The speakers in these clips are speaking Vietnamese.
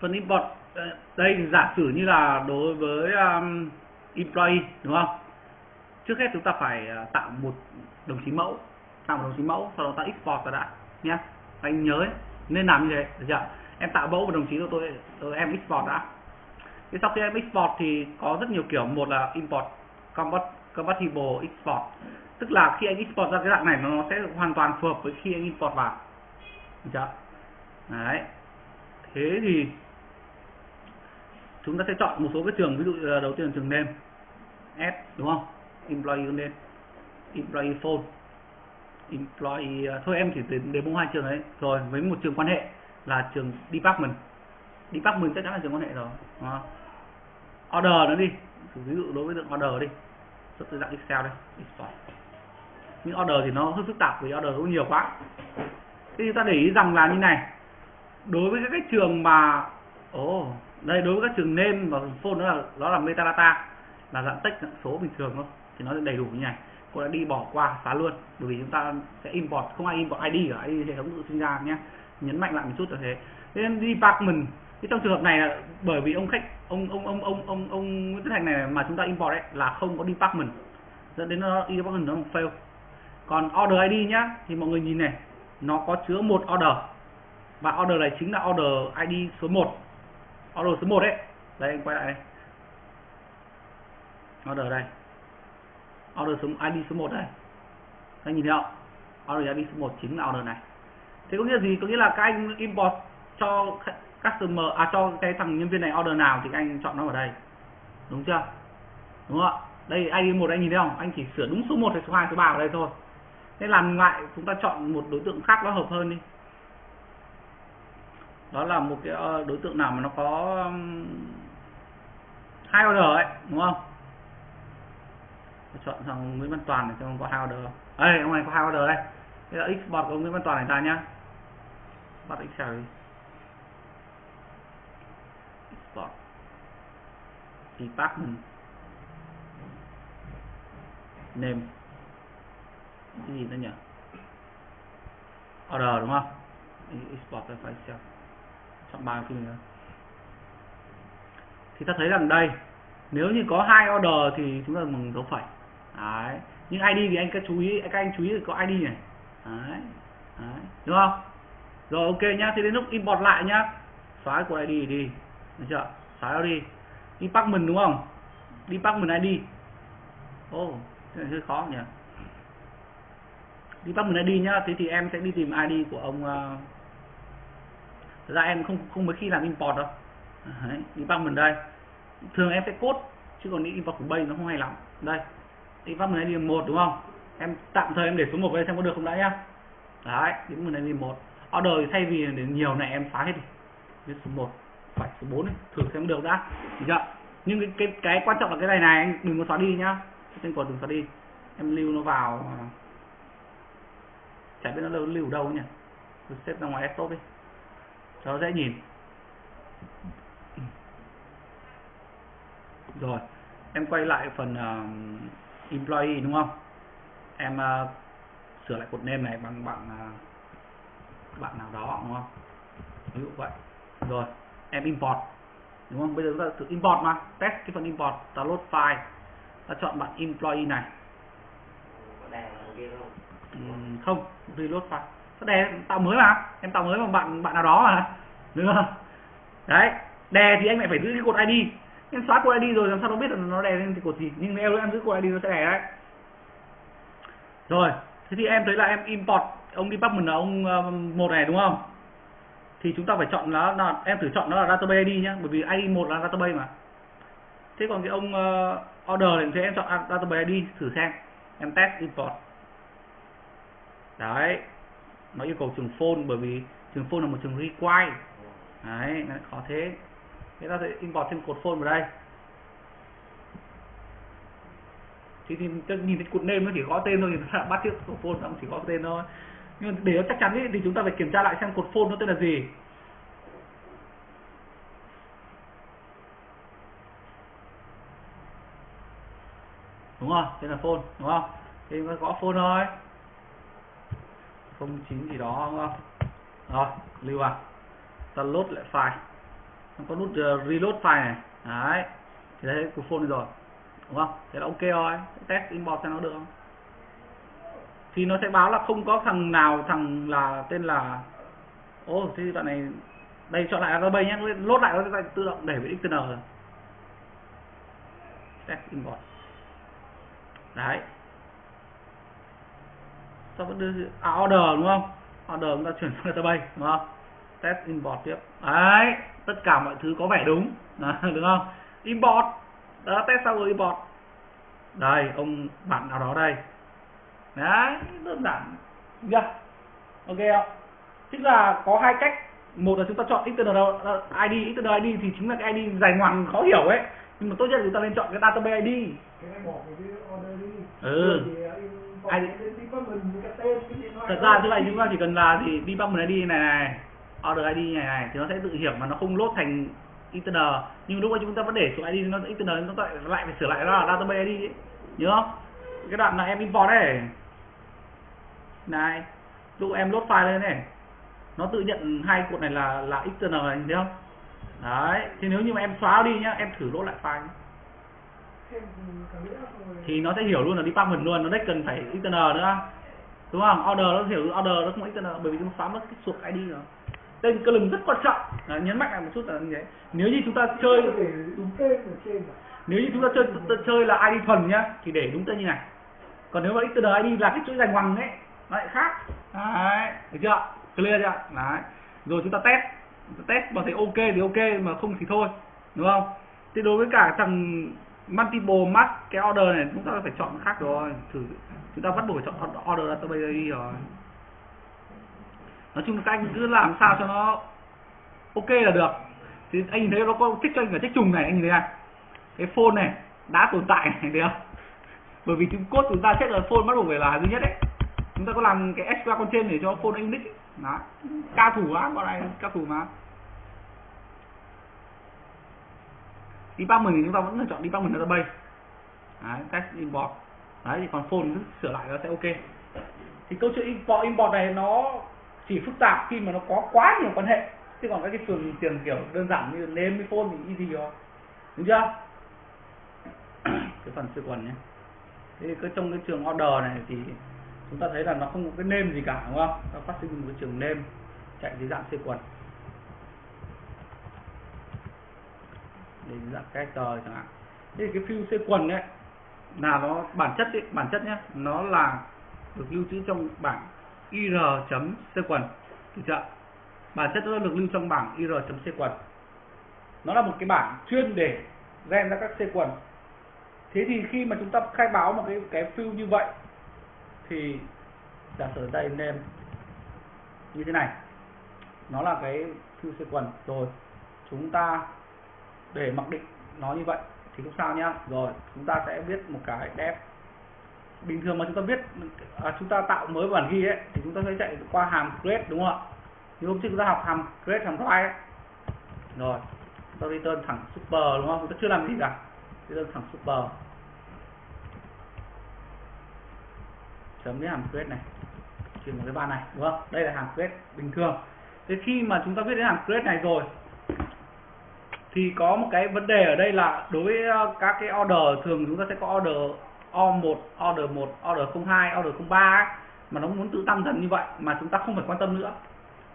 phần import ờ, đây giả sử như là đối với um, employee đúng không? Trước hết chúng ta phải ờ, tạo một đồng chí mẫu tạo một đồng chí mẫu sau đó ta export ra đã nhé anh nhớ ấy, nên làm như thế được chưa? Em tạo mẫu một đồng chí rồi tôi, tôi em export đã. Thế sau khi em export thì có rất nhiều kiểu một là import compatible export. Tức là khi anh export ra cái dạng này nó sẽ hoàn toàn phù hợp với khi anh import vào được chưa? Đấy. Thế thì chúng ta sẽ chọn một số cái trường ví dụ đầu tiên là trường name s đúng không? Employee name employee phone. Employee à, thôi em chỉ đến đến bốn hai trường đấy. Rồi với một trường quan hệ là trường department. Department chắc chắn là trường quan hệ rồi đó. order nữa đi. Ví dụ đối với tượng order đi. Xuất từ dạng excel đây. Export. Những order thì nó hơi phức tạp vì order nó nhiều quá. Thế chúng ta để ý rằng là như này. Đối với các cái trường mà ồ oh, đây, đối với các trường nên và phone đó là đó là metadata, là dạng text, dạng số bình thường thôi, thì nó sẽ đầy đủ như này. Cô đã đi bỏ qua xóa luôn, bởi vì chúng ta sẽ import, không ai import ID cả ID hệ thống tự sinh ra nhé. Nhấn mạnh lại một chút là thế. Nên department, thì trong trường hợp này là bởi vì ông khách, ông ông ông ông ông ông Nguyễn Tất Thành này mà chúng ta import đấy là không có department. Dẫn đến nó e department nó fail. Còn order ID nhá, thì mọi người nhìn này, nó có chứa một order. Và order này chính là order ID số 1 order số 1 đấy đây, anh quay lại đây. Order đây. Order số, ID số 1 đây. Anh nhìn thấy không? Order ID số 1 chính là order này. Thế có nghĩa gì? Có nghĩa là các anh import cho customer à cho cái thằng nhân viên này order nào thì các anh chọn nó ở đây. Đúng chưa? Đúng không ạ? Đây, ID một anh nhìn thấy không? Anh chỉ sửa đúng số 1 hay số 2 số 3 ở đây thôi. Thế làm lại, chúng ta chọn một đối tượng khác nó hợp hơn đi đó là một cái ờ, đối tượng nào mà nó có hai order ấy, đúng không? Chọn thằng Nguyễn Văn Toàn này cho có hai order. Đây, ông này có hai order đây. Đây là bọt của Nguyễn Văn Toàn này ra nhá. Bắt Excel đi. Export department name. Cái gì nữa nhỉ? Order, đúng không? Export cái file Excel chọn bài phim nữa. Thì ta thấy rằng đây nếu như có hai order thì chúng ta bằng dấu phẩy. Đấy nhưng ID thì anh cứ chú ý các anh chú ý có ID này đấy. đấy đúng không? Rồi ok nhá thì đến lúc import lại nhá. Xóa của ID đi được chưa? Xóa nó đi. Department đúng không? Department ID. Ô oh, cái này hơi khó nhỉ? Department ID nhá thế thì em sẽ đi tìm ID của ông uh, Thật ra em không không mấy khi làm import đâu. Đấy, mình đây. Thường em sẽ cốt chứ còn import của bay nó không hay lắm. Đây department điểm một đúng không? Em tạm thời em để số một đây xem có được không đã nhá. Đấy department điểm một. Order thì thay vì để nhiều này em phá hết đi. Viết số một, phải số bốn thử xem được đã. Chưa? Nhưng cái, cái cái quan trọng là cái này này anh đừng có xóa đi nhá. Tên còn đừng xóa đi. Em lưu nó vào. Chả biết nó lưu, lưu đâu nhỉ? Xếp ra ngoài desktop đi cho dễ nhìn. Rồi em quay lại phần uh, employee đúng không? Em uh, sửa lại cột name này bằng bạn uh, bạn nào đó đúng không? Ví dụ vậy. Rồi em import đúng không? Bây giờ chúng ta thử import mà. Test cái phần import ta load file. Ta chọn bạn employee này. Uhm, không reload file đề đè tạo mới mà. Em tạo mới bằng bạn bạn nào đó mà. Đúng không? Đấy. Đè thì anh lại phải giữ cái cột id em xóa cột id rồi làm sao nó biết là nó đè lên thì cột gì. Nhưng nếu em giữ cột id nó sẽ đè đấy. Rồi. Thế thì em thấy là em import ông department là ông um, một này đúng không? Thì chúng ta phải chọn nó là em thử chọn nó là database id nhá. Bởi vì id một là database mà. Thế còn cái ông uh, order thì em chọn database id thử xem. Em test import. Đấy nó yêu cầu trường phone bởi vì trường phone là một trường require. Đấy nó khó thế. Thế ta sẽ import thêm cột phone vào đây. Thì, thì nhìn thấy cột name nó chỉ gõ tên thôi thì nó bắt trước cột phone nó chỉ gõ tên thôi. Nhưng để nó chắc chắn ý, thì chúng ta phải kiểm tra lại xem cột phone nó tên là gì. Đúng không? Tên là phone đúng không? Thì nó gõ phone thôi không chín gì đó đúng không? Rồi lưu vào ta load lại file. Nó có nút uh, reload file này. Đấy thì đấy của phone rồi. Đúng không? Thế là ok rồi. Test import xem nó được không? Thì nó sẽ báo là không có thằng nào thằng là tên là ô oh, thì đoạn này đây chọn lại database nhé. Lốt lại nó sẽ tự động đẩy với xtn rồi test import đấy ta vẫn đưa à, order đúng không? Order chúng ta chuyển sang database đúng không? Test import tiếp. Đấy tất cả mọi thứ có vẻ đúng. Đó, đúng không? Import. Đó test xong rồi import. Đây ông bạn nào đó đây. Đấy đơn giản. Chưa ok không tức là có hai cách. Một là chúng ta chọn external uh, ID external ID thì chính là cái ID dài ngoằng khó hiểu ấy nhưng mà tốt nhất là chúng ta nên chọn cái database ID. Cái này bỏ cái order đi. Ừ. ID thật ra thứ này chúng ta chỉ cần là gì? Department ID này này order ID này này thì nó sẽ tự hiểu mà nó không lốt thành internal. Nhưng lúc mà chúng ta vẫn để số ID nó internal nó lại lại phải sửa lại nó là database ID ấy. nhớ không? Cái đoạn là em import này này lúc em load file lên này nó tự nhận hai cột này là là external này thấy không đấy thì nếu như mà em xóa đi nhá em thử load lại file thì nó sẽ hiểu luôn là department luôn nó đấy cần phải external nữa. Đúng không? Order nó hiểu order nó không external bởi vì chúng xóa mất cái suộc ID rồi. Tên column rất quan trọng. À, nhấn mạnh lại một chút là như thế. Nếu như chúng ta chơi nếu như chúng ta chơi chơi là ID thuần nhá thì để đúng tên như này. Còn nếu mà external ID là cái chuỗi dài ngoằng ấy nó lại khác. Đấy được chưa? Clear chưa? Đấy. Rồi chúng ta test test mà thấy ok thì ok, mà không thì thôi, đúng không? Thì đối với cả thằng multiple mask, cái order này chúng ta phải chọn khác rồi. Thử, chúng ta bắt buộc phải chọn order database đi rồi. Nói chung là các anh cứ làm sao cho nó ok là được. Thì anh nhìn thấy nó có thích cho anh cả check trùng này, anh nhìn thấy à? Cái phone này, đã tồn tại này thấy không? Bởi vì chúng cốt chúng ta chết là phone bắt buộc phải là duy nhất đấy. Chúng ta có làm cái extra con trên để cho phone anh nick đó. Ca thủ á bọn này ca thủ mà. Department thì chúng ta vẫn lựa chọn department database đấy, test import. Đấy thì còn phone cứ sửa lại nó sẽ ok. Thì câu chuyện import import này nó chỉ phức tạp khi mà nó có quá nhiều quan hệ. Chứ còn các cái trường tiền kiểu đơn giản như name với phone thì easy rồi. Đúng chưa? Cái phần sư quần nhé. Thế cái trong cái trường order này thì chúng ta thấy là nó không có cái nêm gì cả đúng không? Nó phát sinh một cái trường nêm chạy dưới dạng sequence đến dạng character chẳng hạn. Thế thì cái fill sequence ấy là nó bản chất ấy, bản chất nhé nó là được lưu trữ trong bảng ir.sequence được chưa bản chất nó được lưu trong bảng ir.sequence nó là một cái bảng chuyên để gen ra các sequence thế thì khi mà chúng ta khai báo một cái cái fill như vậy thì giả sử đây nên như thế này nó là cái field sequence rồi chúng ta để mặc định nó như vậy thì không sao nhá. Rồi chúng ta sẽ viết một cái def bình thường mà chúng ta viết à, chúng ta tạo mới bản ghi ấy thì chúng ta sẽ chạy qua hàm create đúng không ạ? Như hôm trước chúng ta học hàm create hàm write ấy. Rồi chúng ta return thẳng super đúng không? Chúng ta chưa làm gì cả. Return thẳng super. Chấm cái hàm quyết này. Chuyển một cái van này đúng không? Đây là hàm quyết bình thường. Thế khi mà chúng ta viết đến hàm quyết này rồi thì có một cái vấn đề ở đây là đối với ờ, các cái order thường chúng ta sẽ có order O1, order 1, order 02, order 03 ấy, mà nó muốn tự tăng dần như vậy mà chúng ta không phải quan tâm nữa.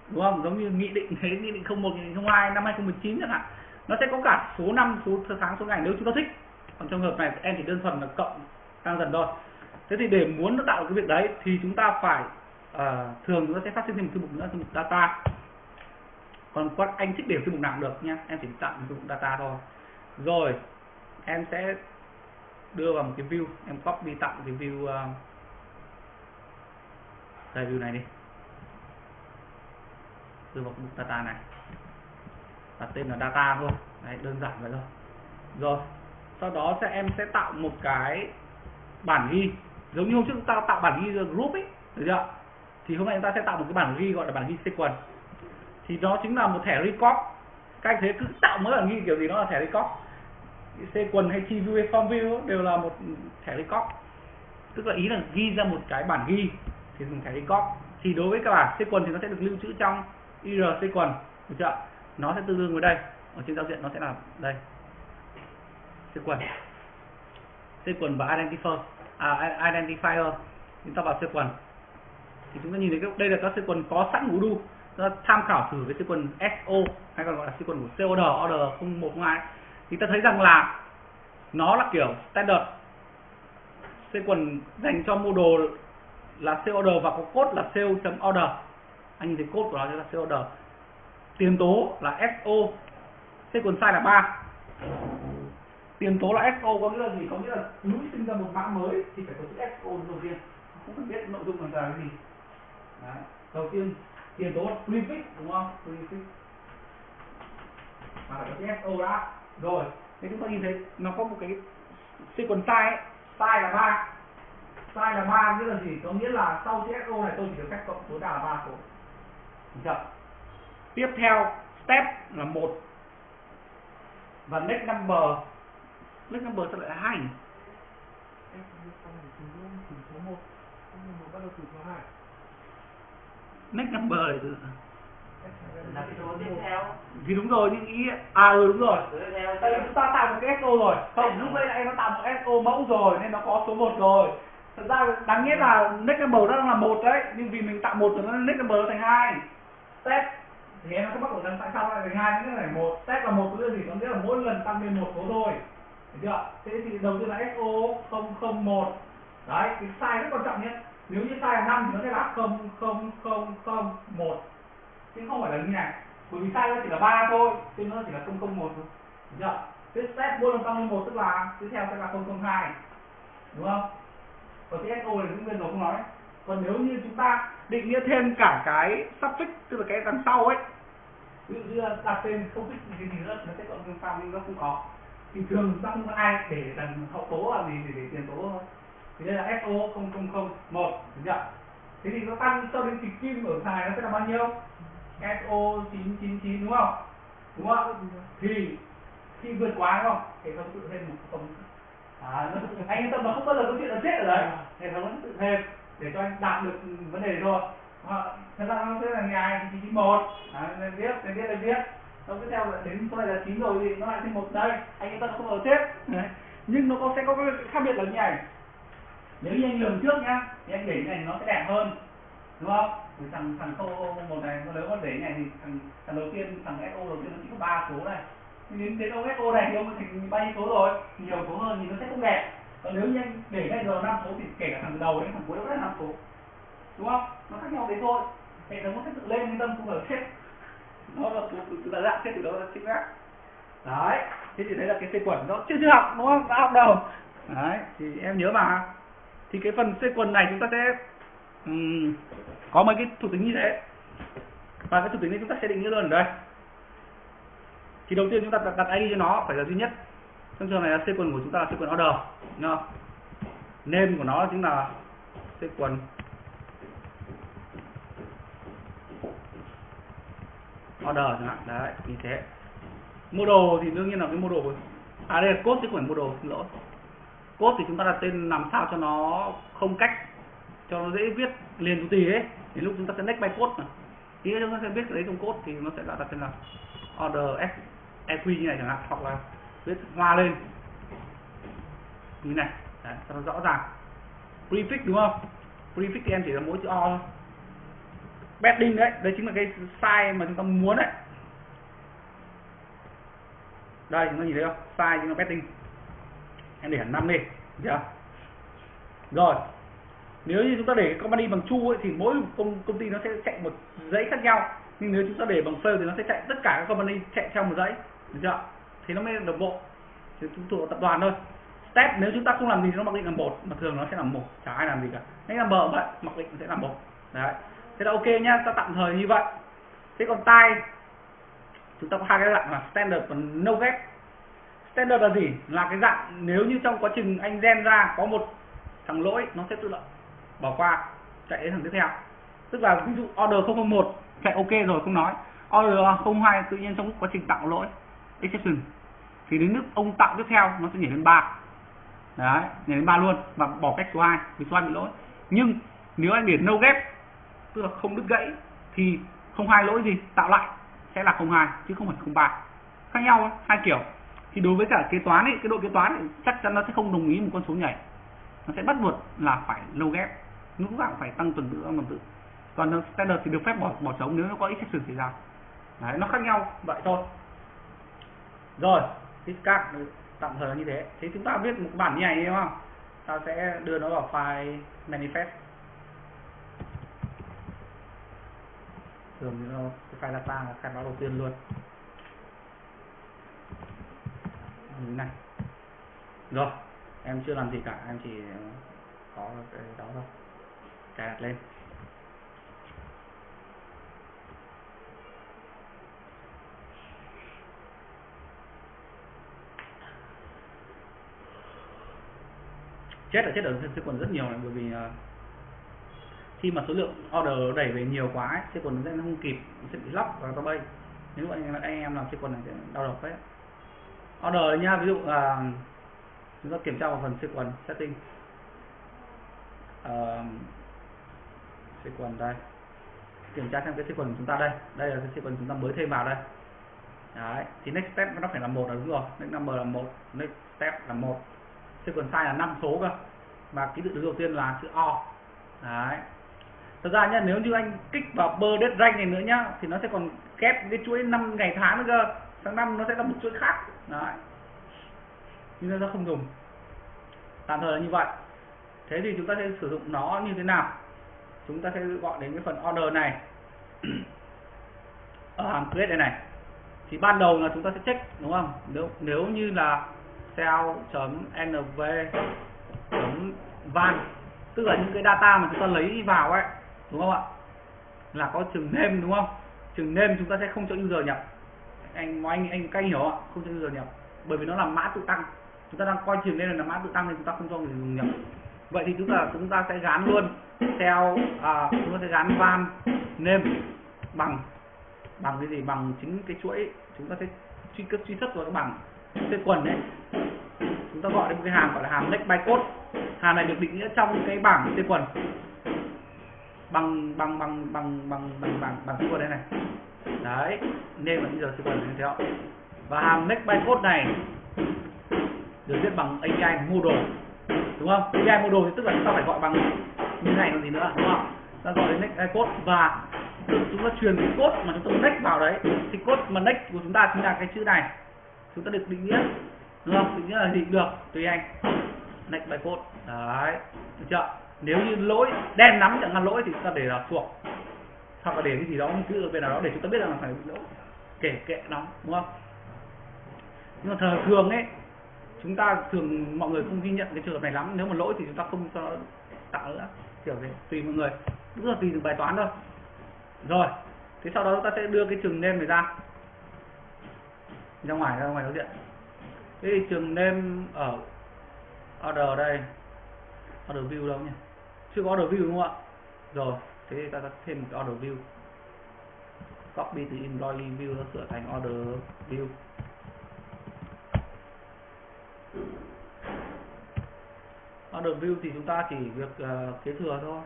Đúng không? Giống như nghị định thế nghị định 01 nghị định 02 năm 2019 chẳng hạn nó sẽ có cả số năm số tháng số ngày nếu chúng ta thích. Còn trong hợp này em chỉ đơn thuần là cộng tăng dần thôi thế thì để muốn nó tạo cái việc đấy thì chúng ta phải uh, thường chúng ta sẽ phát sinh thêm một thư mục nữa thư mục data. Còn quan anh thích để thư mục nào cũng được nha em chỉ tạo thư mục data thôi. Rồi em sẽ đưa vào một cái view em copy tạo cái view uh, đây view này đi. Đưa vào mục data này. Đặt tên là data thôi. Đấy, đơn giản vậy thôi. Rồi sau đó sẽ em sẽ tạo một cái bản ghi giống như hôm trước chúng ta tạo bản ghi group ấy, được chưa? Thì hôm nay chúng ta sẽ tạo một cái bản ghi gọi là bản ghi sequence. Thì nó chính là một thẻ record. Các anh thấy cứ tạo mới bản ghi kiểu gì nó là thẻ record. Sequence hay tv view hay form view đều là một thẻ record. Tức là ý là ghi ra một cái bản ghi thì dùng thẻ record. Thì đối với các bản sequence thì nó sẽ được lưu trữ trong ir sequence, được chưa? Nó sẽ tương đương với đây. Ở trên giao diện nó sẽ là đây. Sequence. Sequence và identifier à, à identifier chúng ta vào sequence thì chúng ta nhìn thấy cái- đây là các sequence có sẵn của Udo ta tham khảo thử với siêu quần SO hay còn gọi là sequence của COD order 0102 thì ta thấy rằng là nó là kiểu standard. Quần dành cho model là COD và có code là CO.order anh nhìn thấy code của nó sẽ là COD tiền tố là SO sequence size là 3 tiền tố là SO có nghĩa là gì? Có nghĩa là núi sinh ra một mã mới thì phải có chữ SO đầu tiên. Không cần biết nội dung là cái gì. Đấy. đầu tiên, tiền tố là prefix, đúng không? Prefix. Mà phải có chữ SO đã. Rồi, thế chúng ta nhìn thấy nó có một cái sequence size ấy. size là ba. Size là ba nghĩa là gì? Có nghĩa là sau chữ SO này tôi chỉ được phép cộng tối đa là ba số được tiếp theo, step là một. Và next number next number sao lại là hai nhỉ? F xong rồi từ từ số 1 xong rồi một bắt đầu từ số 2 next number này từ là cái số tiếp theo. Thì đúng rồi nhưng ý à ừ đúng rồi. Tại vì chúng ta tạo một cái SO rồi. Không lúc đấy lại nó tạo một SO mẫu rồi nên nó có số 1 rồi. Thật ra đáng nghĩa là next number nó đang là một đấy nhưng vì mình tạo một rồi nó next number nó thành hai. Step thì em nó bắt đầu lần tại sao lại thành hai nó phải một. Step là một có nghĩa là gì? Có nghĩa là mỗi lần tăng lên một số thôi chưa? Thế thì đầu tiên là SO 001 Đấy, cái size rất quan trọng nhé. Nếu như size là 5 thì nó sẽ là 00001 Chứ không phải là như này. Bởi vì size nó chỉ là 3 thôi Chứ nó chỉ là 001 thôi. Được chưa? Thế step mỗi lần tăng lên 1 tức là tiếp theo sẽ là 002 Đúng không? Còn cái SO này cũng bên rồi không nói. Còn nếu như chúng ta định nghĩa thêm cả cái suffix Tức là cái đằng sau ấy ví dụ như đặt tên không thích cái gì nữa nó sẽ cộng thêm sau nhưng nó không có thì thường chúng ai để đằng hậu tố là gì để để tiền tố thôi thế đây là SO 0001 một chưa? Thế thì nó tăng cho đến kịch kim ở xài nó sẽ là bao nhiêu? SO 999 đúng không? Đúng không? Thì khi vượt quá đúng không? Hệ thống tự thêm một không à, nó, anh yên tâm là không bao giờ có chuyện là chết ở đấy. Hệ thống nó tự thêm để cho anh đạt được vấn đề rồi. À, thật ra nó sẽ là ngày thì chín một. Nên biết nên biết nên biết nó cứ theo là đến số này là chín rồi thì nó lại thêm một đây anh yên tâm không ở tiếp. Đấy. nhưng nó có sẽ có cái khác biệt là như này. Nếu như anh lường trước nhá, thì anh để như này nó sẽ đẹp hơn. Đúng không? Thì thằng thằng câu một này nếu mà để như này thì thằng thằng đầu tiên, thằng SO đầu tiên nó chỉ có ba số này. Thì đến đến ông SO này thì ông thành bao nhiêu số rồi? Nhiều số hơn thì nó sẽ không đẹp. Còn nếu như anh để cái giờ năm số thì kể cả thằng đầu đến thằng cuối nó vẫn là năm số. Đúng không? Nó khác nhau đấy thôi. Hệ thống nó sẽ tự lên yên tâm không phải chết nó là từ từ là dạng chết từ đó là chính xác đấy thế thì đấy là cái sequence nó chưa chưa học đúng không? Đã học đâu. Đấy thì em nhớ mà. Thì cái phần sequence này chúng ta sẽ um, có mấy cái thuộc tính như thế. Và cái thuộc tính này chúng ta sẽ định nghĩa luôn ở đây. Thì đầu tiên chúng ta đặt, đặt ID cho nó phải là duy nhất. Trong trường này là sequence của chúng ta là sequence order đúng không? Name của nó chính là sequence order chẳng hạn. Đấy như thế. Model thì đương nhiên là cái model của- à đây là code chứ không phải model xin lỗi. Code thì chúng ta đặt tên làm sao cho nó không cách cho nó dễ viết liền chủ tì ấy. Đến lúc chúng ta sẽ next by code này thì chúng ta sẽ viết cái đấy trong code thì nó sẽ đặt tên là order s eq như này chẳng hạn hoặc là viết hoa lên. Như này. Đấy, cho nó rõ ràng. Prefix đúng không? Prefix thì em chỉ là mỗi chữ o thôi betting đấy đấy chính là cái size mà chúng ta muốn đấy. Đây chúng ta nhìn thấy không? Size chính là betting. em để hẳn năm đi được chưa? Rồi nếu như chúng ta để cái company bằng chu ấy, thì mỗi công công ty nó sẽ chạy một dãy khác nhau. Nhưng nếu chúng ta để bằng fail thì nó sẽ chạy tất cả các company chạy theo một dãy được chưa? Thì nó mới đồng bộ. Thì chúng thuộc tập đoàn thôi. Step nếu chúng ta không làm gì thì nó mặc định là một mà thường nó sẽ là một chả ai làm gì cả. Nên là bờ vậy mặc định sẽ là một. Đấy thế là ok nhá, ta tạm thời như vậy. Thế còn tai, chúng ta có hai cái dạng là standard và no gap. Standard là gì? Là cái dạng nếu như trong quá trình anh gen ra có một thằng lỗi, nó sẽ tự động bỏ qua, chạy đến thằng tiếp theo. Tức là ví dụ order 001 chạy ok rồi, không nói. Order 02 tự nhiên trong quá trình tạo lỗi, exception. Thì đến lúc ông tạo tiếp theo, nó sẽ nhảy lên ba. Đấy, nhảy lên ba luôn và bỏ cách số 2 vì số 2 bị lỗi. Nhưng nếu anh để no gap tức là không đứt gãy thì không hai lỗi gì tạo lại sẽ là 02 chứ không phải 03 khác nhau hai kiểu. Thì đối với cả kế toán ấy cái đội kế toán ấy, chắc chắn nó sẽ không đồng ý một con số nhảy. Nó sẽ bắt buộc là phải lâu ghép. Lúc nào phải tăng tuần tự mà tuần tự. Còn standard thì được phép bỏ bỏ trống nếu nó có exception xảy ra. Đấy nó khác nhau. Vậy thôi. Rồi các tạm thời là như thế. Thế chúng ta biết một bản như này đúng không? Ta sẽ đưa nó vào file manifest. Thường thì nó cái file data là khai báo đầu tiên luôn. Như này. Rồi em chưa làm gì cả em chỉ có cái đó thôi. Cài đặt lên. Chết là chết ở sẽ còn rất nhiều này bởi vì uh, khi mà số lượng order đẩy về nhiều quá ấy, sẽ nó sẽ không kịp sẽ bị lóc vào bay. Nếu anh, anh em làm sẽ này sẽ đau đầu đấy order nha ví dụ là uh, chúng ta kiểm tra vào phần sequence setting. À, uh, sequence đây. Kiểm tra xem cái sequence của chúng ta đây. Đây là cái sequence chúng ta mới thêm vào đây. Đấy thì next step nó phải là một là đúng rồi. Next number là một next step là một. Sequence size là 5 số cơ. Và ký tự đầu tiên là chữ O. Đấy thật ra nhá, nếu như anh kích vào bơ đất ranh này nữa nhá, thì nó sẽ còn kép cái chuỗi năm ngày tháng nữa cơ. Tháng năm nó sẽ là một chuỗi khác. Đấy. Nhưng nó không dùng. Tạm thời là như vậy. Thế thì chúng ta sẽ sử dụng nó như thế nào? Chúng ta sẽ gọi đến cái phần order này. Ở hàm create đây này. Thì ban đầu là chúng ta sẽ check, đúng không? Nếu nếu như là cell.nv van, tức là những cái data mà chúng ta lấy vào ấy đúng không ạ? Là có trường name đúng không? Trường name chúng ta sẽ không cho user nhập. Anh anh anh cay hiểu ạ không cho user nhập. Bởi vì nó là mã tự tăng. Chúng ta đang coi trường name là mã tự tăng thì chúng ta không cho người dùng nhập. Vậy thì chúng ta chúng ta sẽ gắn luôn theo à, chúng ta sẽ gắn van name bằng bằng cái gì? Bằng chính cái chuỗi. Chúng ta sẽ truy cấp truy xuất vào cái bằng cái quần đấy. Chúng ta gọi đến một cái hàm gọi là hàm next bytecode. Hàm này được định nghĩa trong cái bảng tên quần bằng bằng bằng bằng bằng bằng bằng bằng cái đây này. Đấy, nên là bây giờ tên quần như thế và hàm next bytecode này được viết bằng API model đúng không? API model thì tức là chúng ta phải gọi bằng như này còn gì nữa, đúng không? Ta gọi đến next bytecode và chúng ta truyền cái code mà chúng ta next vào đấy. Thì code mà next của chúng ta chính là cái chữ này. Chúng ta được định nghĩa, đúng không? Định nghĩa là gì? Được, tùy anh. Next bytecode đấy, được chưa? Nếu như lỗi đen nắm chẳng hạn lỗi thì ta để là thuộc. Hoặc là để cái gì đó cứ ở bên nào đó, để chúng ta biết rằng là phải lỗi. Kể, kệ nó, đúng không? Nhưng mà thường thường ấy, chúng ta thường, mọi người không ghi nhận cái trường hợp này lắm. Nếu mà lỗi thì chúng ta không cho tạo nữa, kiểu gì tùy mọi người. Cũng là tùy từng bài toán thôi. Rồi, thế sau đó chúng ta sẽ đưa cái trường nêm này ra. Ra ngoài ra ngoài đối diện. Thế thì trường nêm ở order đây, order view đâu nhỉ? Chưa có order view đúng không ạ? Rồi thế thì ta sẽ thêm một cái order view. Copy từ employee view nó sửa thành order view. Order view thì chúng ta chỉ việc uh, kế thừa thôi.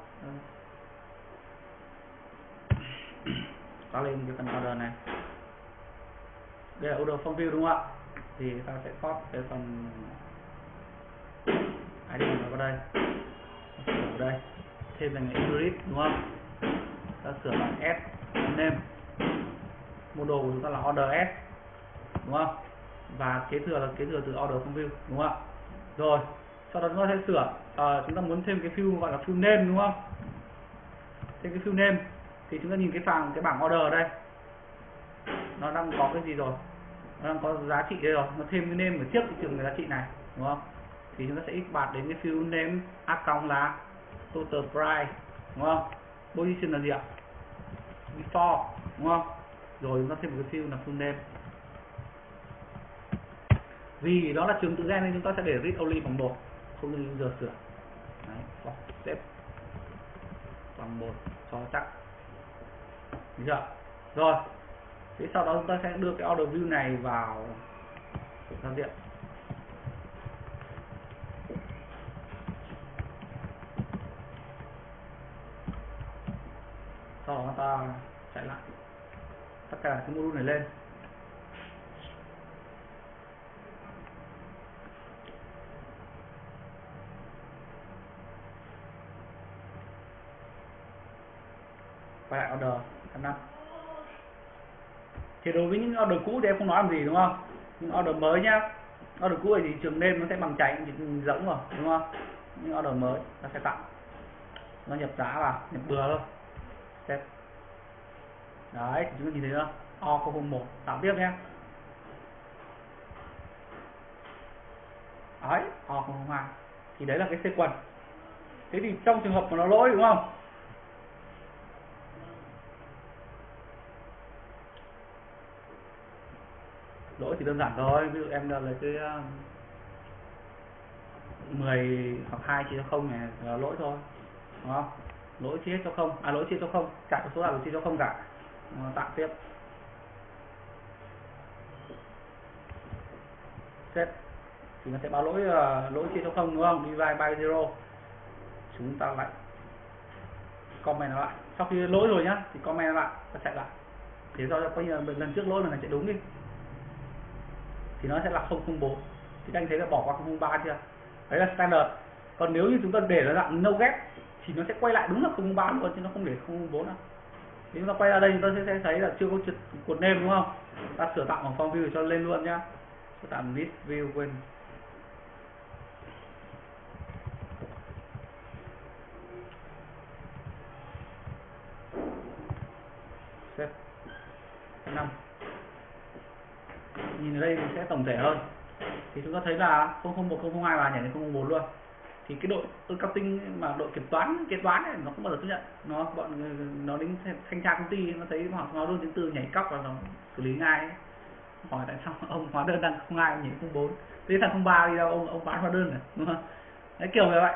Ta lên cái phần order này. Đây là order form view đúng không ạ? Thì ta sẽ copy cái phần ID vào đây ở đây thêm thành grid đúng không? Ta sửa bằng s name. Model của chúng ta là order s đúng không? Và kế thừa là kế thừa từ order from view đúng không? Ạ rồi sau đó chúng ta sẽ sửa. À, chúng ta muốn thêm cái field gọi là field name đúng không? Thêm cái field name thì chúng ta nhìn cái phàng cái bảng order ở đây. Nó đang có cái gì rồi? Nó đang có giá trị đây rồi. Nó thêm cái name ở trước cái trường cái giá trị này đúng không? Thì chúng ta sẽ x bạt đến cái field name account là total price đúng không? Position là gì ạ? Before đúng không? Rồi chúng ta thêm một cái field là full name. Vì đó là trường tự gen nên chúng ta sẽ để read only bằng một không như giờ sửa. Đấy, xếp bằng một cho chắc. Được chưa? Rồi thế sau đó chúng ta sẽ đưa cái order view này vào giao diện. sau đó ta chạy lại. Tất cả cái module này lên. Quay lại order F5 thì đối với những order cũ thì em không nói làm gì, đúng không? Những order mới nhá. Order cũ thì trường nêm nó sẽ bằng chạy giống rồi, đúng không? Những order mới nó sẽ tặng. Nó nhập giá vào, nhập bừa thôi đấy chúng ta nhìn thấy chưa? O001 tạo tiếp nhé đấy O002 thì đấy là cái sequence thế thì trong trường hợp mà nó lỗi, đúng không? Lỗi thì đơn giản thôi, ví dụ em là lấy cái ờ, 10 hoặc 2 chia cho không này, là lỗi thôi, đúng không? Lỗi chia cho không à lỗi chia cho không cả số nào chia cho không cả. Ờ, tạo tiếp. Set. Thì nó sẽ báo lỗi uh, lỗi chia số không đúng không? Divide by zero. Chúng ta lại comment nó lại. Sau khi lỗi rồi nhá thì comment nó lại và chạy lại. Thế do coi như là lần trước lỗi là chạy đúng đi. Thì nó sẽ là 004 thì anh thấy là bỏ qua 003 chưa? Đấy là standard. Còn nếu như chúng ta để nó dạng no ghép thì nó sẽ quay lại đúng là 003 luôn chứ nó không để 004 đâu thì chúng ta quay ra đây, chúng ta sẽ thấy là chưa có chữ cột nêm, đúng không? Ta sửa tạo bằng form view cho lên luôn nhá. Sửa tạo list view quên xếp. 5 nhìn ở đây mình sẽ tổng thể hơn. Thì chúng ta thấy là 001 002 và nhảy đến 004 luôn thì cái đội accounting mà đội kiểm toán kế toán này nó không bao giờ chấp nhận. Nó bọn nó đến thanh tra công ty nó thấy họ nó luôn chứng từ nhảy cóc và nó xử lý ngay hỏi tại sao ông hóa đơn đang không ai nhảy không bốn. Thế thằng không ba đi đâu ông ông bán hóa đơn này đúng không? Đấy kiểu như vậy.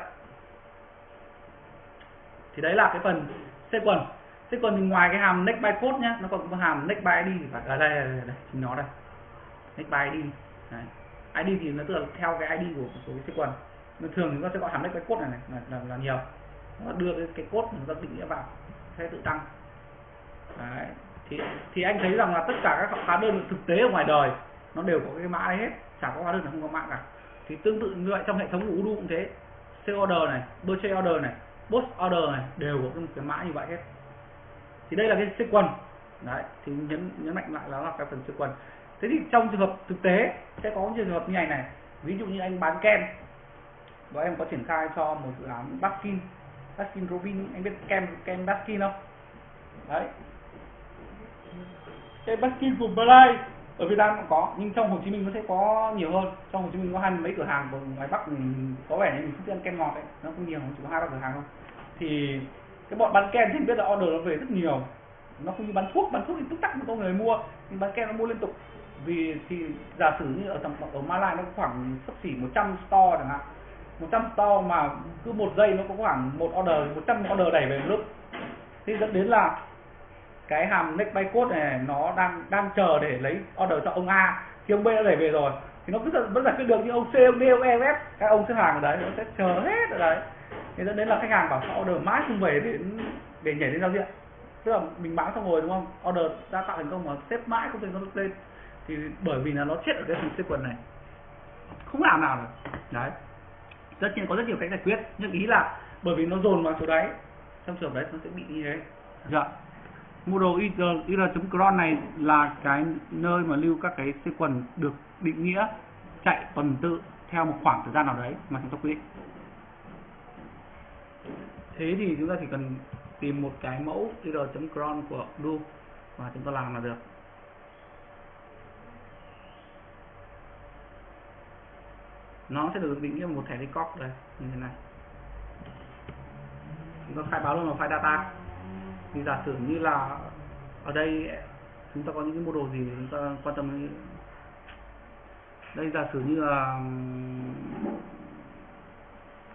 Thì đấy là cái phần sequence sequence thì ngoài cái hàm next by code nhá nó còn có hàm next by id phải. Ở đây, đây, đây, đây chính nó đây. Next by id đấy. id thì nó tức là theo cái id của số cái sequence thường chúng ta sẽ gọi hàm next cái cốt này, này là, là, là nhiều. Nó đưa cái, cái cốt chúng ta định nghĩa vào sẽ tự tăng. Đấy. thì thì anh thấy rằng là tất cả các hóa đơn thực tế ở ngoài đời nó đều có cái mã đấy hết. Chẳng có hóa đơn nào không có mã cả. Thì tương tự như vậy trong hệ thống của Udo cũng thế. Sale order này purchase order này post order này đều có cái mã như vậy hết. Thì đây là cái sequence đấy thì nhấn nhấn mạnh lại là cái phần sequence thế thì trong trường hợp thực tế sẽ có trường hợp như này này. Ví dụ như anh bán kem và em có triển khai cho một dự án Baskin. Baskin Robin, anh biết kem kem Baskin không? Đấy. Cái Baskin của Malai ở Việt Nam cũng có, nhưng trong Hồ Chí Minh nó sẽ có nhiều hơn. Trong Hồ Chí Minh có hai mấy cửa hàng, còn ngoài Bắc mình có vẻ như mình không ăn kem ngọt ấy. Nó không nhiều, chỉ có hai, ba cửa hàng thôi. Thì cái bọn bán kem thì biết là order nó về rất nhiều. Nó không như bán thuốc bán thuốc thì tức tắc có người mua. Nhưng bán kem nó mua liên tục. Vì thì giả sử như ở tầm, ở Malai nó khoảng sắp xỉ 100 store chẳng hạn. 100 store mà cứ một giây nó có khoảng một order 100 order đẩy về một lúc. Thì dẫn đến là cái hàm next by code này, nó đang đang chờ để lấy order cho ông A. Thì ông B đã đẩy về rồi. Thì nó cứ vẫn giải quyết được như ông C, ông D, ông E F, các ông xếp hàng ở đấy, nó sẽ chờ hết ở đấy. Thì dẫn đến là khách hàng bảo sao order mãi không về để để nhảy lên giao diện. Tức là mình bán xong rồi, đúng không? Order đã tạo thành công mà xếp mãi không thể nó lên. Thì bởi vì là nó chết ở cái phần sequence này. Không làm nào được. Đấy tất nhiên có rất nhiều cách giải quyết nhưng ý là bởi vì nó dồn vào số đấy trong trường đấy nó sẽ bị như thế. Dạ. Model ir.cron này là cái nơi mà lưu các cái sequence được định nghĩa chạy tuần tự theo một khoảng thời gian nào đấy mà chúng ta quy định. Thế thì chúng ta chỉ cần tìm một cái mẫu ir.cron của do và chúng ta làm là được nó sẽ được định nghĩa một thẻ record đây, như thế này. Chúng ta khai báo luôn vào file data. Thì giả sử như là ở đây, chúng ta có những cái mô đồ gì chúng ta quan tâm đến? Đây giả sử như là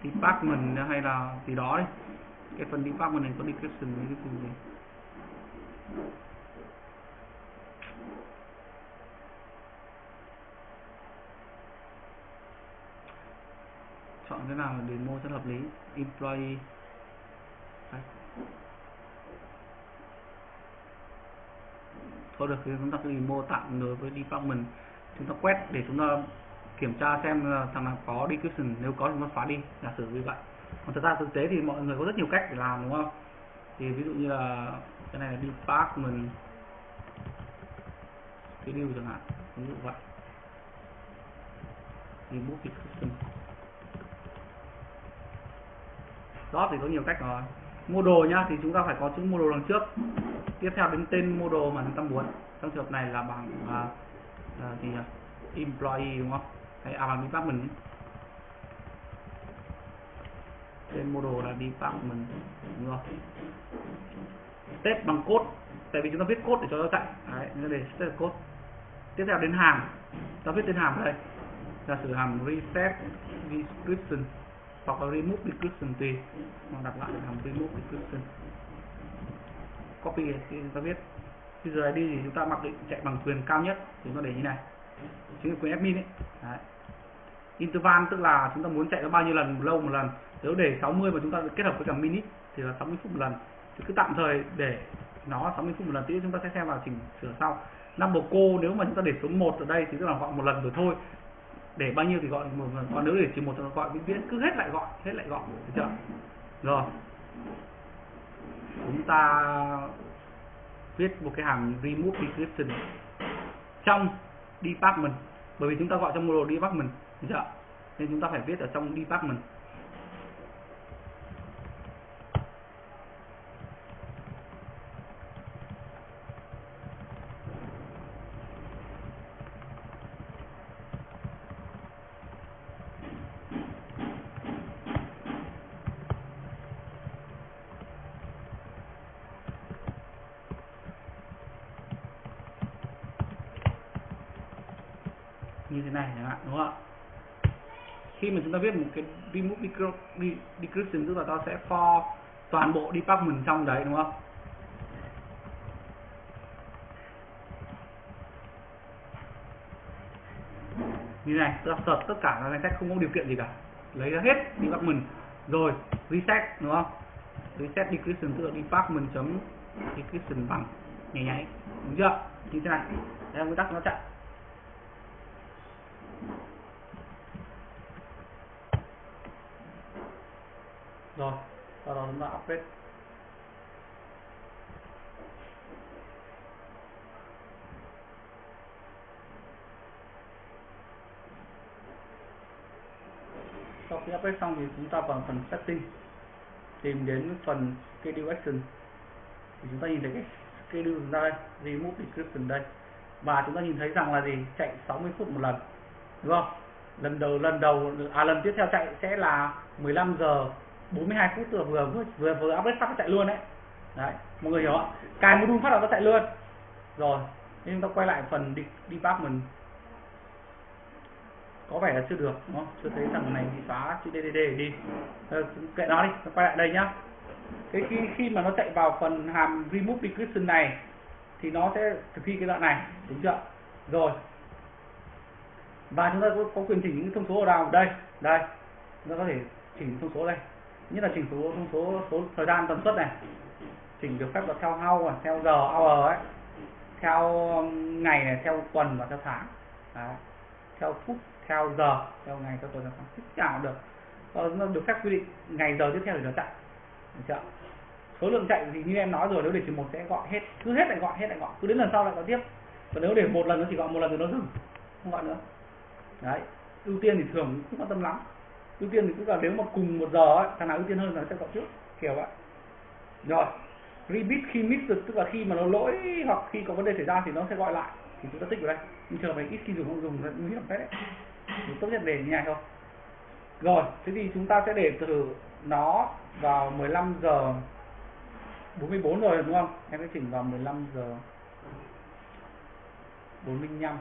department hay là gì đó đi. Cái phần department này có description với cái phần gì? Chọn cái nào demo rất hợp lý. Employee Đấy. thôi được, thì chúng ta cứ mô tạm đối với department. Chúng ta quét để chúng ta kiểm tra xem là thằng nào có description. Nếu có chúng ta xóa đi, giả sử như vậy. Còn thực ra thực tế thì mọi người có rất nhiều cách để làm, đúng không? Thì ví dụ như là cái này là department cái điều chẳng hạn. Ví dụ vậy. Remove description. Dot thì có nhiều cách rồi. Mua đồ nhá thì chúng ta phải có chữ mua đồ đằng trước. Tiếp theo đến tên mua đồ mà chúng ta muốn. Trong trường hợp này là bằng à, là gì nhỉ? Employee đúng không? Hay à bằng department ấy. tên mua đồ là department đúng không? Test bằng code tại vì chúng ta viết code để cho nó chạy. Đấy nên để test code. Tiếp theo đến hàng ta viết tên hàng ở đây. Giả sử hàm reset description hoặc là remove decryption tùy. Hoặc đặt lại hàm remove decryption copy thì chúng ta viết user ID thì chúng ta mặc định chạy bằng quyền cao nhất thì chúng ta để như này. Chính là quyền admin ấy. Đấy. interval tức là chúng ta muốn chạy nó bao nhiêu lần, một lâu một lần. Nếu để 60 mà chúng ta kết hợp với cả minute thì là 60 phút một lần. Thì cứ tạm thời để nó 60 phút một lần, tí chúng ta sẽ xem vào chỉnh sửa sau. Number cô nếu mà chúng ta để số 1 ở đây thì tức là gọi một lần rồi thôi để bao nhiêu thì gọi, một lần còn nếu để chỉ một thì gọi vĩnh viễn, cứ hết lại gọi, hết lại gọi, được chưa? Rồi. Chúng ta viết một cái hàm remove description trong department. Bởi vì chúng ta gọi trong module department, được chưa? Nên chúng ta phải viết ở trong department như thế này chẳng hạn, đúng không ạ? Khi mà chúng ta viết một cái remove decryption tức là ta sẽ for toàn bộ department trong đấy, đúng không? Như này ta là search tất cả các danh sách không có điều kiện gì cả. Lấy ra hết department. Rồi, reset, đúng không? Reset decryption tức là department chấm description bằng, nhảy nháy đúng chưa? Như thế này. Đây là nguyên tắc nó chạy rồi sau đó sau khi update xong thì chúng ta vào phần setting, tìm đến phần schedule action. Thì chúng ta nhìn thấy cái schedule chúng ta đây, remove description đây. Và chúng ta nhìn thấy rằng là gì? Chạy 60 phút một lần, đúng không? Lần đầu lần đầu à lần tiếp theo chạy sẽ là 15 giờ 42 phút tức vừa vừa vừa, vừa update phát nó chạy luôn đấy. Đấy mọi người hiểu không cài module phát là nó chạy luôn. Rồi nên chúng ta quay lại phần đi department. Có vẻ là chưa được đúng không? Chưa thấy thằng này bị phá chữ DDD đi. Kệ nó đi quay lại đây nhá. Cái khi khi mà nó chạy vào phần hàm remove decryption này thì nó sẽ thực thi cái đoạn này đúng chưa? Rồi. Và chúng ta có, có quyền chỉnh những thông số ở đâu đây đây. Chúng ta có thể chỉnh thông số đây nhất là chỉnh số, thông số số thời gian tần suất này. Chỉnh được phép là theo hour, theo giờ hour ấy. Theo um, ngày này, theo tuần và theo tháng. Đấy. theo phút, theo giờ, theo ngày, theo tuần, theo tháng. Tất cả được. Ờ, nó được phép quy định ngày giờ tiếp theo để nó chạy. Được chưa số lượng chạy thì như em nói rồi, nếu để chỉ một sẽ gọi hết, cứ hết lại gọi, hết lại gọi. Cứ đến lần sau lại gọi tiếp. Còn nếu để một lần nó chỉ gọi một lần rồi nó dừng. Không gọi nữa. Đấy. Ưu tiên thì thường không quan tâm lắm ưu tiên thì cũng là nếu mà cùng một giờ ấy, thằng nào ưu tiên hơn là nó sẽ gọi trước kiểu vậy. Rồi repeat khi miss được tức là khi mà nó lỗi hoặc khi có vấn đề xảy ra thì nó sẽ gọi lại. Thì chúng ta tích vào đây. Nhưng chờ này ít khi dùng không dùng là nguy hiểm phết đấy. Thì tốt nhất để như này thôi. Rồi thế thì chúng ta sẽ để từ nó vào 15 giờ 44 rồi đúng không? Em sẽ chỉnh vào 15 giờ 45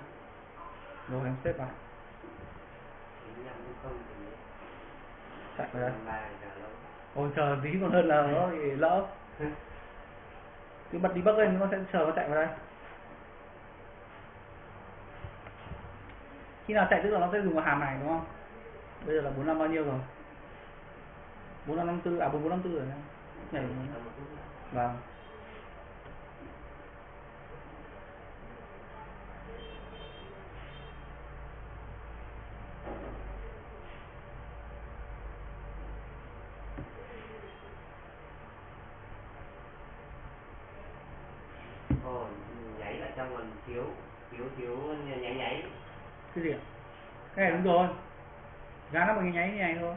rồi em xếp vào vào đây ôi chờ tí còn hơn là nó bị lỡ. Cứ bật đi bắc lên nó sẽ chờ nó chạy vào đây. Khi nào chạy tức là nó sẽ dùng vào hàm này đúng không? Bây giờ là 45 bao nhiêu rồi? 4554 à 4454 rồi nhảy vâng Ồ, nháy ở trong còn thiếu thiếu thiếu nháy nháy cái gì ạ? Cái này đúng rồi. Giá nó cái nháy như này thôi.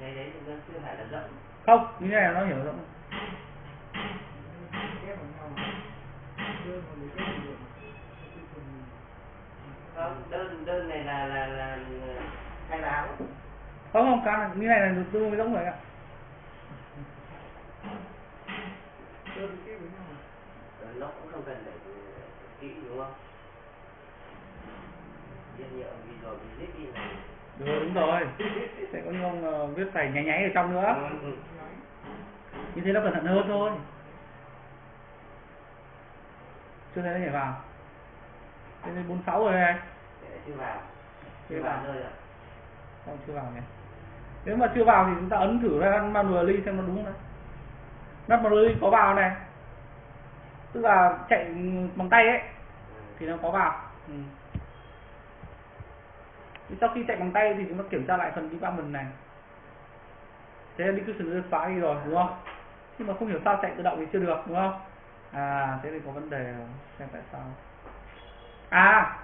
Nháy đấy thì nó chưa phải là rộng không như thế này nó hiểu rộng. Cái không đơn đơn này là là là khai báo. Không không cái này- như này là tương đối giống rồi ạ. Đơn Ờ, nó cũng không cần phải kỹ đúng không? Vì rồi vì zip đi này đúng, đúng rồi. Sẽ có những ông ờ, viết phải nháy nháy ở trong nữa. Ừ, ừ. như thế nó cẩn thận hơn thôi. Chưa thấy nó nhảy vào. Đây là 46 rồi này chưa vào. Chưa chưa vào. nơi ạ. Không chưa vào nhỉ. Nếu mà chưa vào thì chúng ta ấn thử ra manually xem nó đúng không đấy nắp manually có vào này tức là chạy bằng tay ấy thì nó có vào. Ừ. Thì sau khi chạy bằng tay thì chúng ta kiểm tra lại phần department này. Thế là execution đã xóa đi rồi đúng không? Nhưng mà không hiểu sao chạy tự động thì chưa được đúng không? À thế thì có vấn đề rồi. xem tại sao. À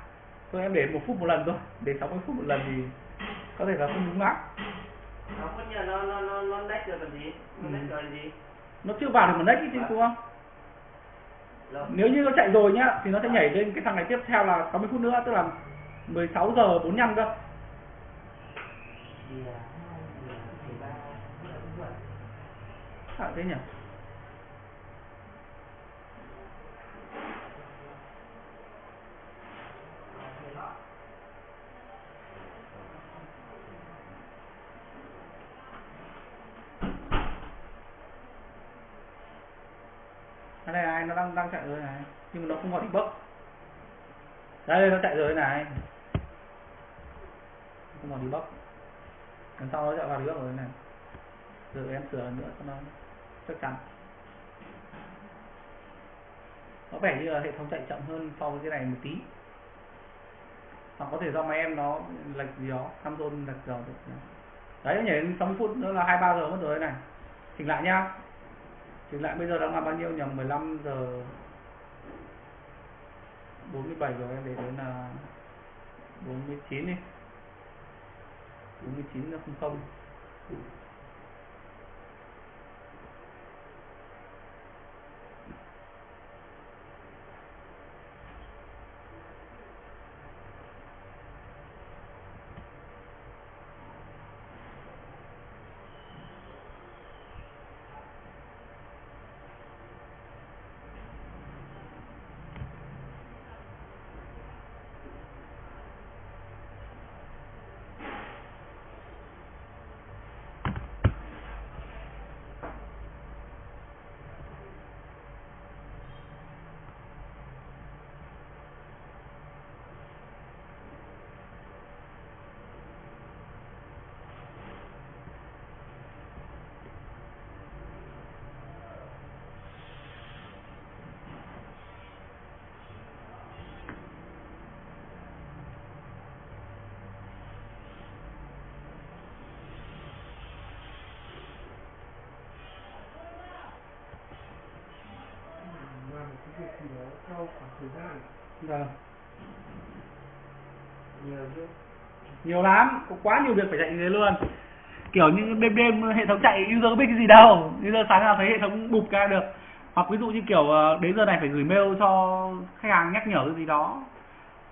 thôi em để một phút một lần thôi. Để 60 phút một lần thì có thể là không đúng lắm. Nó nó nó nó nó đách rồi còn gì? Nó Ừ. đách rồi gì? Nó chưa vào được một next chứ đúng không nếu như nó chạy rồi nhá, thì nó sẽ nhảy lên cái thằng này tiếp theo là 60 phút nữa, tức là 16 giờ 45 cơ. Sao thế nhỉ cái này này nó đang đang chạy rồi này. Nhưng mà nó không vào debug đây nó chạy rồi này. Không vào debug lần sau nó chạy vào debug rồi này. Rồi em sửa lần nữa cho nó chắc chắn. Có vẻ như là hệ thống chạy chậm hơn so với cái này một tí. Hoặc có thể do máy em nó lệch gì đó Samsung lệch giờ được. Đấy, nhảy đến 60 phút nữa là 23 giờ mất rồi này. Chỉnh lại nhá. Thì lại bây giờ đang là bao nhiêu nhỉ? 15 giờ 47 rồi, em để đến là 49 đi 49 là 00 cái khoảng thời gian. Vâng. Nhiều chứ. Nhiều lắm có quá nhiều việc phải chạy như thế luôn. Kiểu như đêm đêm hệ thống chạy user có biết cái gì đâu user sáng nào thấy hệ thống bụp ra được. Hoặc ví dụ như kiểu ờ, đến giờ này phải gửi mail cho khách hàng nhắc nhở cái gì đó.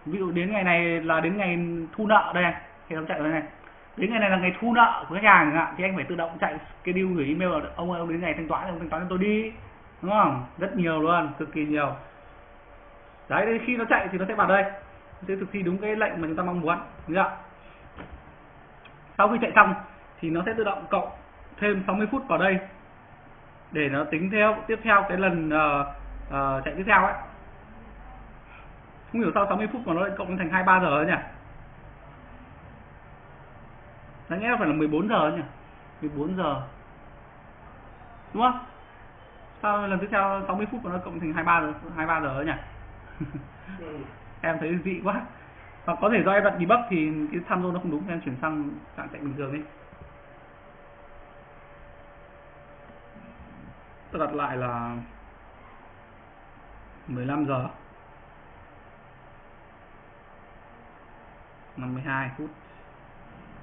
Ví dụ đến ngày này là đến ngày thu nợ đây này, hệ thống chạy đây này. Đến ngày này là ngày thu nợ của khách hàng thì anh phải tự động chạy cái deal gửi email là ông ơi ông đến ngày thanh toán ông thanh toán cho tôi đi. Đúng không? Rất nhiều luôn cực kỳ nhiều đấy khi nó chạy thì nó sẽ vào đây nó sẽ thực thi đúng cái lệnh mà chúng ta mong muốn được không? sau khi chạy xong thì nó sẽ tự động cộng thêm 60 phút vào đây để nó tính theo tiếp theo cái lần uh, uh, chạy tiếp theo ấy. Không hiểu sao 60 phút mà nó lại cộng thành 23 giờ ấy nhỉ? Đáng nghe phải là 14 giờ ấy nhỉ? 14 giờ. Đúng không? Sao lần tiếp theo 60 phút mà nó cộng thành 23 giờ 23 giờ ấy nhỉ? Em thấy dị quá. Hoặc có thể do em đặt debug thì cái tham số nó không đúng, em chuyển sang trạng chạy bình thường đi. Tôi đặt lại là 15 giờ. 52 phút.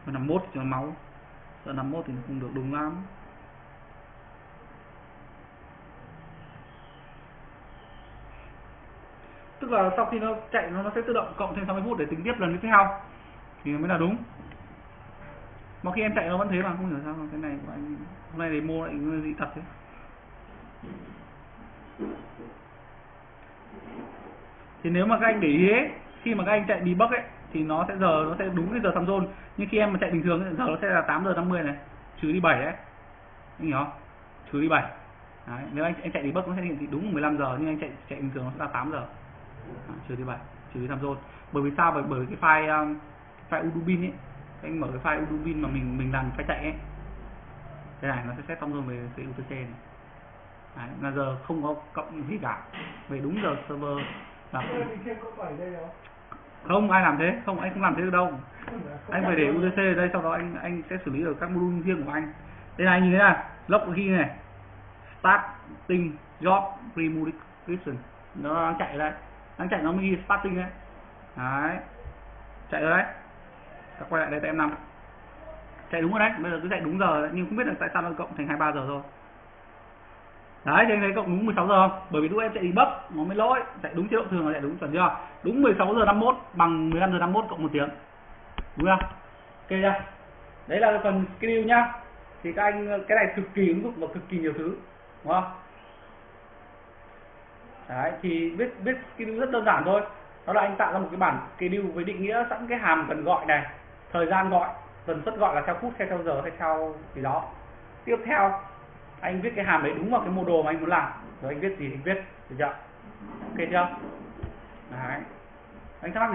51 cho máu. Giờ 51 thì nó không được đúng lắm. Tức là sau khi nó chạy nó sẽ tự động cộng thêm 60 phút để tính tiếp lần tiếp theo. Thì mới là đúng. Mà khi em chạy nó vẫn thế mà không hiểu sao cái này của anh Hôm nay demo lại dị thật thế. Thì nếu mà các anh để ý ấy, khi mà các anh chạy debug ấy thì nó sẽ giờ nó sẽ đúng cái giờ time zone. Nhưng khi em mà chạy bình thường thì giờ nó sẽ là 8 giờ 50 này trừ đi 7 đấy. Anh hiểu không? Trừ đi 7 đấy. nếu anh anh chạy debug nó sẽ hiển thị đúng 15 giờ nhưng anh chạy chạy bình thường nó sẽ là 8 giờ trừ đi 7 trừ đi time zone bởi vì sao? Bởi bởi cái file um, file udubin ấy. Anh mở cái file udubin mà mình mình làm phải chạy ấy. Cái này nó sẽ set time zone về cái UTC này. Đấy, là giờ không có cộng gì cả. Về đúng giờ server là không? ai làm thế. Không anh không làm thế được đâu. Anh phải để UTC ở đây sau đó anh anh sẽ xử lý được các module riêng của anh. Đây này nhìn thấy này log key này. Starting job description nó đang chạy đây đang chạy nó mới ghi starting đấy đấy chạy rồi đấy ta quay lại đây em năm chạy đúng rồi đấy bây giờ cứ chạy đúng giờ đấy. nhưng không biết là tại sao nó cộng thành 23 giờ rồi Đấy, thì anh thấy cộng đúng 16 giờ không? Bởi vì lúc em chạy debug nó mới lỗi, chạy đúng chế độ thường là chạy đúng chuẩn chưa? Đúng 16 giờ 51 bằng 15 giờ 51 cộng một tiếng. Đúng không? Ok chưa? Đấy là phần skill nhá. Thì các anh cái này cực kỳ ứng dụng và cực kỳ nhiều thứ, đúng không? Đấy, thì viết viết schedule rất đơn giản thôi. Đó là anh tạo ra một cái bản schedule với định nghĩa sẵn cái hàm cần gọi này, thời gian gọi, tần suất gọi là theo phút hay theo giờ hay theo gì đó. Tiếp theo anh viết cái hàm đấy đúng vào cái mô đồ mà anh muốn làm. Rồi anh viết gì thì anh viết được chưa? Ok chưa? Đấy. Anh thắc mắc